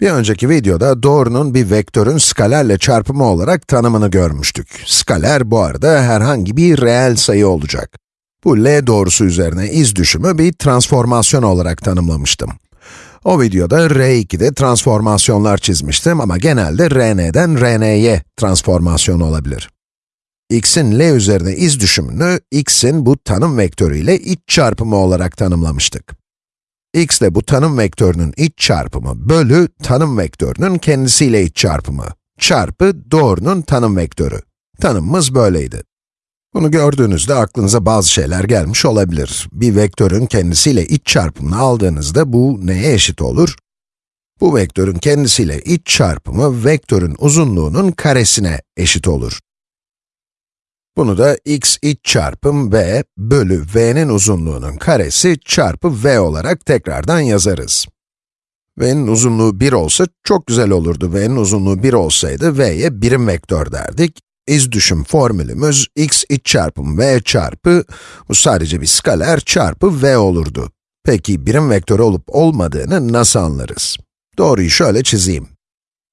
Bir önceki videoda doğrunun bir vektörün skalerle çarpımı olarak tanımını görmüştük. Skaler bu arada herhangi bir reel sayı olacak. Bu L doğrusu üzerine iz düşümü bir transformasyon olarak tanımlamıştım. O videoda R2'de transformasyonlar çizmiştim ama genelde Rn'den Rn'ye transformasyon olabilir. x'in L üzerine iz düşümünü, x'in bu tanım vektörüyle iç çarpımı olarak tanımlamıştık x ile bu tanım vektörünün iç çarpımı bölü tanım vektörünün kendisiyle iç çarpımı çarpı doğrunun tanım vektörü. Tanımımız böyleydi. Bunu gördüğünüzde aklınıza bazı şeyler gelmiş olabilir. Bir vektörün kendisiyle iç çarpımını aldığınızda bu neye eşit olur? Bu vektörün kendisiyle iç çarpımı vektörün uzunluğunun karesine eşit olur. Bunu da x iç çarpım v bölü v'nin uzunluğunun karesi çarpı v olarak tekrardan yazarız. v'nin uzunluğu 1 olsa çok güzel olurdu. v'nin uzunluğu 1 olsaydı v'ye birim vektör derdik. İz düşüm formülümüz x iç çarpım v çarpı, bu sadece bir skaler çarpı v olurdu. Peki birim vektör olup olmadığını nasıl anlarız? Doğruyu şöyle çizeyim.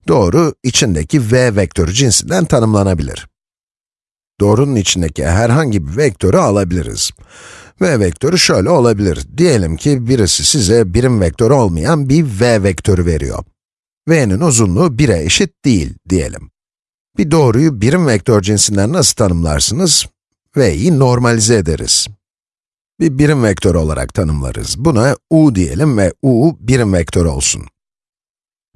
Doğru, içindeki v vektörü cinsinden tanımlanabilir doğrunun içindeki herhangi bir vektörü alabiliriz. v vektörü şöyle olabilir. Diyelim ki birisi size birim vektörü olmayan bir v vektörü veriyor. v'nin uzunluğu 1'e eşit değil diyelim. Bir doğruyu birim vektör cinsinden nasıl tanımlarsınız? v'yi normalize ederiz. Bir birim vektör olarak tanımlarız. Buna u diyelim ve u birim vektör olsun.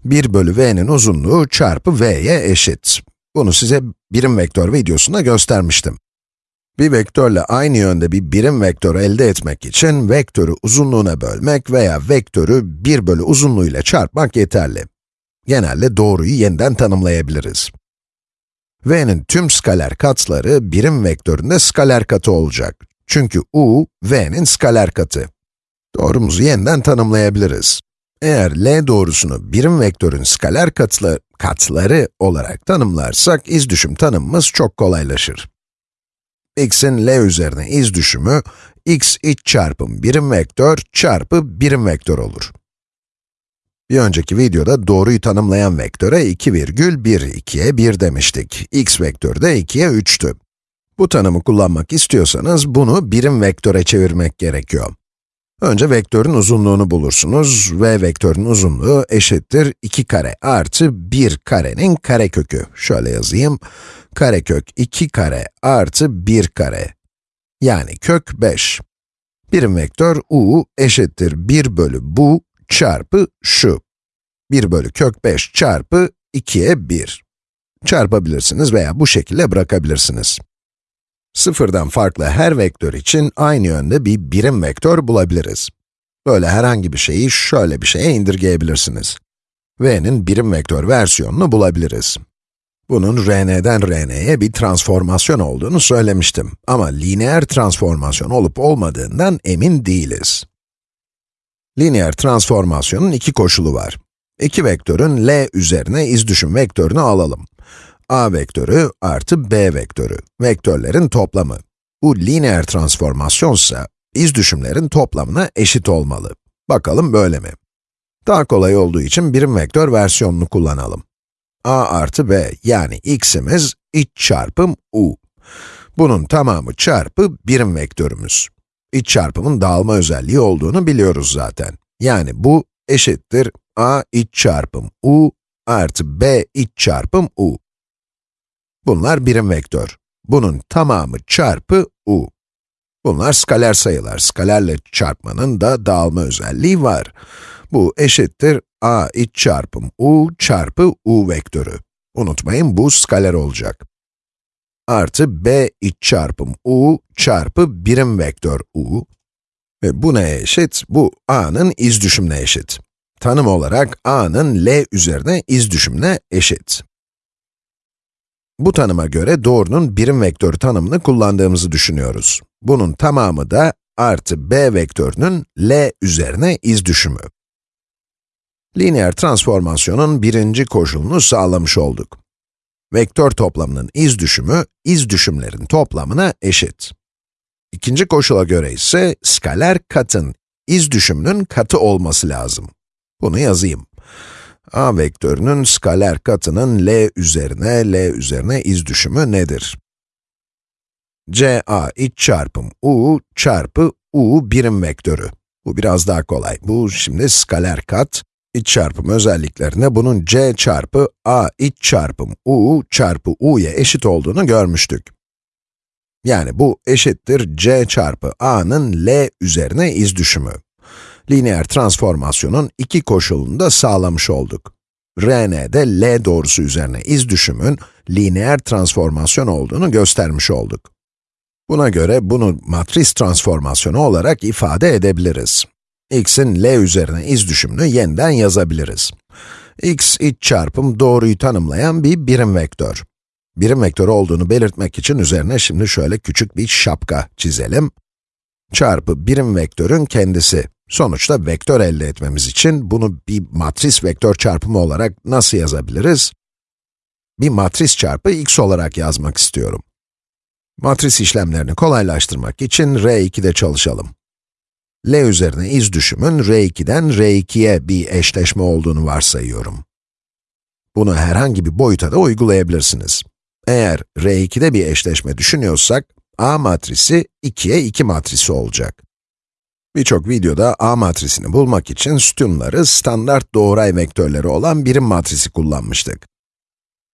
1 bölü v'nin uzunluğu çarpı v'ye eşit. Bunu size birim vektör videosunda göstermiştim. Bir vektörle aynı yönde bir birim vektör elde etmek için vektörü uzunluğuna bölmek veya vektörü 1 bölü uzunluğuyla çarpmak yeterli. Genelde doğruyu yeniden tanımlayabiliriz. v'nin tüm skaler katları birim vektöründe skaler katı olacak. Çünkü u, v'nin skaler katı. Doğrumuzu yeniden tanımlayabiliriz. Eğer L doğrusunu birim vektörün skaler katlı, katları olarak tanımlarsak, iz düşüm tanımımız çok kolaylaşır. x'in L üzerine iz düşümü, x iç çarpım birim vektör çarpı birim vektör olur. Bir önceki videoda doğruyu tanımlayan vektöre 2 virgül 1, 2'ye 1 demiştik. x vektörü de 2'ye 3'tü. Bu tanımı kullanmak istiyorsanız bunu birim vektöre çevirmek gerekiyor. Önce vektörün uzunluğunu bulursunuz ve vektörün uzunluğu eşittir 2 kare artı 1 karenin karekökü. Şöyle yazayım, karekök 2 kare artı 1 kare. Yani kök 5. Birim vektör u eşittir 1 bölü bu çarpı şu. 1 bölü kök 5 çarpı 2'ye 1. Çarpabilirsiniz veya bu şekilde bırakabilirsiniz. Sıfırdan farklı her vektör için aynı yönde bir birim vektör bulabiliriz. Böyle herhangi bir şeyi şöyle bir şeye indirgeyebilirsiniz. v'nin birim vektör versiyonunu bulabiliriz. Bunun rn'den rn'ye bir transformasyon olduğunu söylemiştim. Ama lineer transformasyon olup olmadığından emin değiliz. Lineer transformasyonun iki koşulu var. İki vektörün L üzerine iz düşüm vektörünü alalım a vektörü artı b vektörü, vektörlerin toplamı. Bu lineer transformasyonsa, iz düşümlerin toplamına eşit olmalı. Bakalım böyle mi? Daha kolay olduğu için birim vektör versiyonunu kullanalım. a artı b yani x'imiz iç çarpım u. Bunun tamamı çarpı birim vektörümüz. İç çarpımın dağılma özelliği olduğunu biliyoruz zaten. Yani bu eşittir a iç çarpım u artı b iç çarpım u. Bunlar birim vektör. Bunun tamamı çarpı u. Bunlar skaler sayılar. Skalerle çarpmanın da dağılma özelliği var. Bu eşittir a iç çarpım u çarpı u vektörü. Unutmayın bu skaler olacak. Artı b iç çarpım u çarpı birim vektör u. Ve bu neye eşit? Bu a'nın iz düşümüne eşit. Tanım olarak a'nın l üzerine iz düşümüne eşit. Bu tanıma göre doğrunun birim vektörü tanımını kullandığımızı düşünüyoruz. Bunun tamamı da artı b vektörünün L üzerine iz düşümü. Lineer transformasyonun birinci koşulunu sağlamış olduk. Vektör toplamının iz düşümü, iz düşümlerin toplamına eşit. İkinci koşula göre ise skaler katın iz düşümünün katı olması lazım. Bunu yazayım. A vektörünün skaler katının l üzerine, l üzerine iz düşümü nedir? CA iç çarpım u çarpı u birim vektörü. Bu biraz daha kolay. Bu şimdi skaler kat. İç çarpım özelliklerinde bunun c çarpı a iç çarpım u çarpı u'ya eşit olduğunu görmüştük. Yani bu eşittir c çarpı a'nın l üzerine iz düşümü. Lineer transformasyonun iki koşulunu da sağlamış olduk. Rn'de l doğrusu üzerine iz düşümün lineer transformasyon olduğunu göstermiş olduk. Buna göre bunu matris transformasyonu olarak ifade edebiliriz. x'in l üzerine iz düşümünü yeniden yazabiliriz. x iç çarpım doğruyu tanımlayan bir birim vektör. Birim vektör olduğunu belirtmek için üzerine şimdi şöyle küçük bir şapka çizelim. Çarpı birim vektörün kendisi. Sonuçta vektör elde etmemiz için bunu bir matris vektör çarpımı olarak nasıl yazabiliriz? Bir matris çarpı x olarak yazmak istiyorum. Matris işlemlerini kolaylaştırmak için R2'de çalışalım. L üzerine iz düşümün R2'den R2'ye bir eşleşme olduğunu varsayıyorum. Bunu herhangi bir boyuta da uygulayabilirsiniz. Eğer R2'de bir eşleşme düşünüyorsak, A matrisi 2'ye 2 matrisi olacak. Birçok videoda A matrisini bulmak için sütunları standart doğray vektörleri olan birim matrisi kullanmıştık.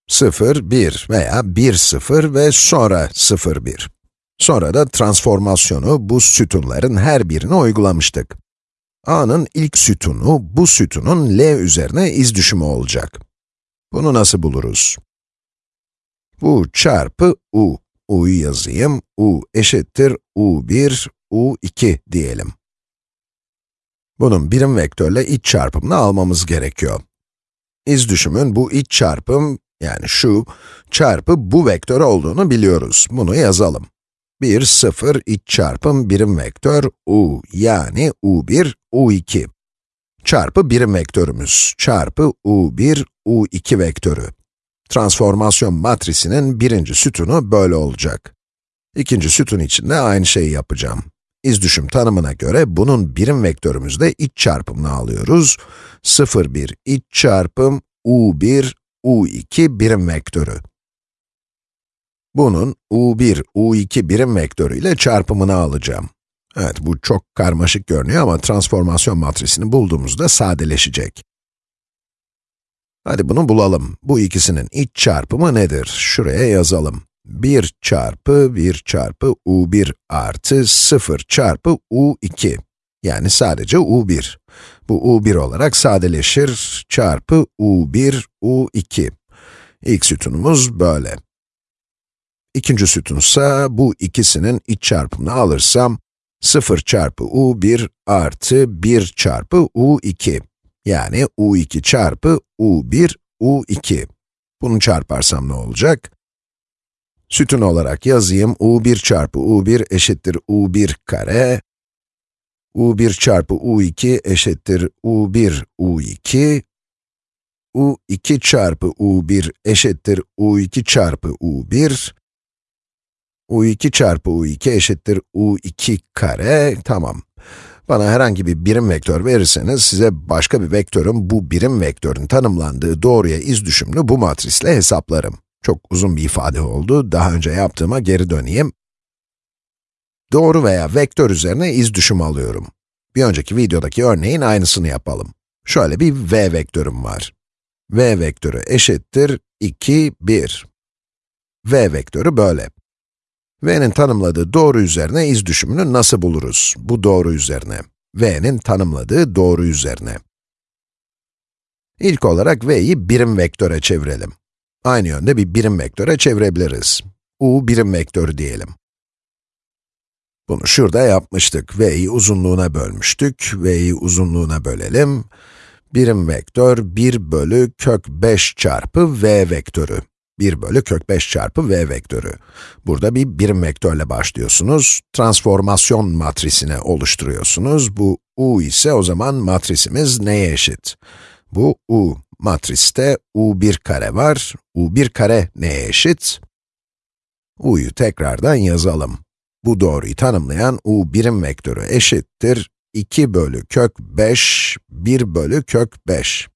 0, 1 veya 1, 0 ve sonra 0, 1. Sonra da transformasyonu bu sütunların her birine uygulamıştık. A'nın ilk sütunu, bu sütunun L üzerine iz düşümü olacak. Bunu nasıl buluruz? Bu çarpı U. U'yu yazayım. U eşittir U1, U2 diyelim. Bunun birim vektörle iç çarpımını almamız gerekiyor. İz düşümün bu iç çarpım, yani şu, çarpı bu vektör olduğunu biliyoruz. Bunu yazalım. 1, 0, iç çarpım birim vektör u, yani u1, u2. Çarpı birim vektörümüz, çarpı u1, u2 vektörü. Transformasyon matrisinin birinci sütunu böyle olacak. İkinci sütun için de aynı şeyi yapacağım. İz düşüm tanımına göre bunun birim vektörümüzde iç çarpımını alıyoruz. 0, 1 iç çarpım u1, u2 birim vektörü. Bunun u1, u2 birim vektörü ile çarpımını alacağım. Evet, bu çok karmaşık görünüyor ama transformasyon matrisini bulduğumuzda sadeleşecek. Hadi bunu bulalım. Bu ikisinin iç çarpımı nedir? Şuraya yazalım. 1 çarpı 1 çarpı u1 artı 0 çarpı u2. Yani sadece u1. Bu u1 olarak sadeleşir, çarpı u1, u2. İlk sütunumuz böyle. İkinci sütunsa bu ikisinin iç çarpımını alırsam, 0 çarpı u1 artı 1 çarpı u2. Yani u2 çarpı u1, u2. Bunu çarparsam ne olacak? Sütun olarak yazayım, u1 çarpı u1 eşittir u1 kare, u1 çarpı u2 eşittir u1 u2, u2 çarpı u1 eşittir u2 çarpı u1, u2 çarpı u2 eşittir u2 kare, tamam. Bana herhangi bir birim vektör verirseniz, size başka bir vektörün bu birim vektörün tanımlandığı doğruya iz düşümlü bu matrisle hesaplarım. Çok uzun bir ifade oldu, daha önce yaptığıma geri döneyim. Doğru veya vektör üzerine iz düşüm alıyorum. Bir önceki videodaki örneğin aynısını yapalım. Şöyle bir v vektörüm var. v vektörü eşittir 2, 1. v vektörü böyle. v'nin tanımladığı doğru üzerine iz düşümünü nasıl buluruz? Bu doğru üzerine. v'nin tanımladığı doğru üzerine. İlk olarak v'yi birim vektöre çevirelim. Aynı yönde bir birim vektöre çevirebiliriz. u birim vektörü diyelim. Bunu şurada yapmıştık. v'yi uzunluğuna bölmüştük. v'yi uzunluğuna bölelim. Birim vektör 1 bölü kök 5 çarpı v vektörü. 1 bölü kök 5 çarpı v vektörü. Burada bir birim vektörle başlıyorsunuz. Transformasyon matrisine oluşturuyorsunuz. Bu u ise o zaman matrisimiz neye eşit? Bu u. Matriste u1 kare var. u1 kare neye eşit? u'yu tekrardan yazalım. Bu doğruyu tanımlayan u birim vektörü eşittir 2 bölü kök 5, 1 bölü kök 5.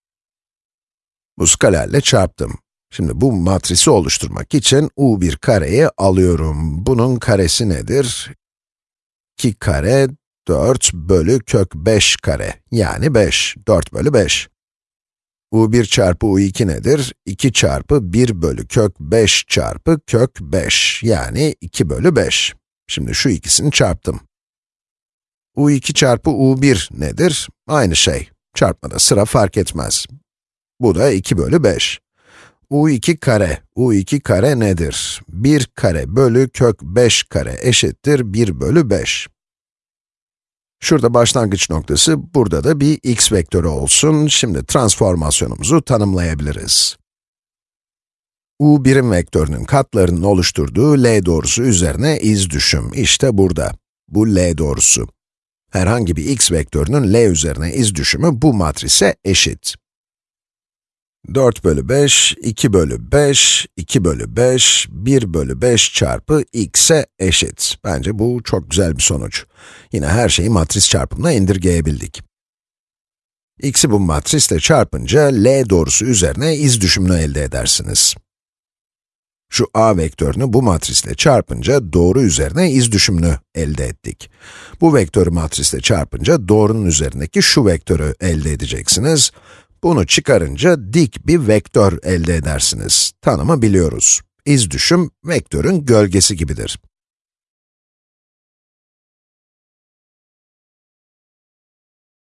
Bu skalerle çarptım. Şimdi bu matrisi oluşturmak için u1 kareyi alıyorum. Bunun karesi nedir? 2 kare 4 bölü kök 5 kare, yani 5, 4 bölü 5. u1 çarpı u2 nedir? 2 çarpı 1 bölü kök 5 çarpı kök 5, yani 2 bölü 5. Şimdi şu ikisini çarptım. u2 çarpı u1 nedir? Aynı şey. Çarpmada sıra fark etmez. Bu da 2 bölü 5. u2 kare, u2 kare nedir? 1 kare bölü kök 5 kare eşittir 1 bölü 5. Şurada başlangıç noktası, burada da bir x vektörü olsun. Şimdi transformasyonumuzu tanımlayabiliriz. u birim vektörünün katlarının oluşturduğu L doğrusu üzerine iz düşüm. İşte burada. Bu L doğrusu. Herhangi bir x vektörünün L üzerine iz düşümü bu matrise eşit. 4 bölü 5, 2 bölü 5, 2 bölü 5, 1 bölü 5 çarpı x'e eşit. Bence bu çok güzel bir sonuç. Yine her şeyi matris çarpımına indirgeyebildik. x'i bu matrisle çarpınca L doğrusu üzerine iz düşümünü elde edersiniz. Şu a vektörünü bu matrisle çarpınca doğru üzerine iz düşümünü elde ettik. Bu vektörü matrisle çarpınca doğrunun üzerindeki şu vektörü elde edeceksiniz. Bunu çıkarınca dik bir vektör elde edersiniz. Tanımı biliyoruz. İz düşüm, vektörün gölgesi gibidir.